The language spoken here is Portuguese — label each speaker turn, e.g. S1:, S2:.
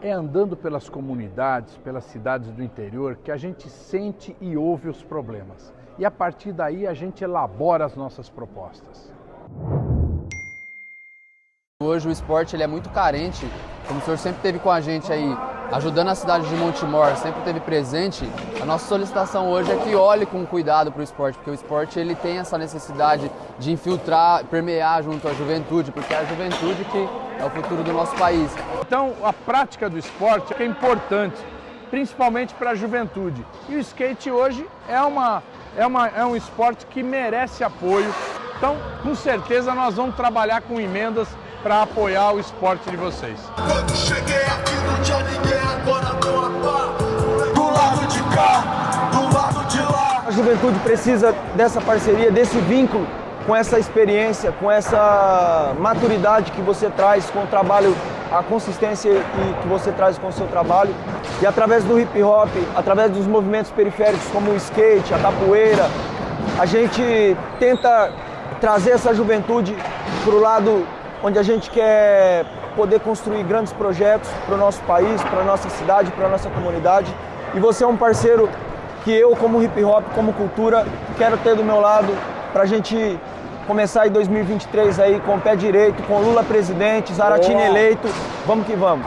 S1: É andando pelas comunidades, pelas cidades do interior, que a gente sente e ouve os problemas. E a partir daí a gente elabora as nossas propostas.
S2: Hoje o esporte ele é muito carente, como o senhor sempre teve com a gente aí, ajudando a cidade de Montemor, sempre teve presente, a nossa solicitação hoje é que olhe com cuidado para o esporte, porque o esporte ele tem essa necessidade de infiltrar, permear junto à juventude, porque é a juventude que é o futuro do nosso país.
S1: Então a prática do esporte é importante, principalmente para a juventude. E o skate hoje é, uma, é, uma, é um esporte que merece apoio. Então, com certeza, nós vamos trabalhar com emendas para apoiar o esporte de vocês.
S3: Quando cheguei aqui
S4: juventude precisa dessa parceria, desse vínculo com essa experiência, com essa maturidade que você traz com o trabalho, a consistência que você traz com o seu trabalho. E através do hip hop, através dos movimentos periféricos como o skate, a capoeira, a gente tenta trazer essa juventude para o lado onde a gente quer poder construir grandes projetos para o nosso país, para a nossa cidade, para a nossa comunidade. E você é um parceiro que eu, como hip hop, como cultura, quero ter do meu lado para a gente começar em 2023 aí com o pé direito, com Lula presidente, Zaratini eleito. Vamos que vamos.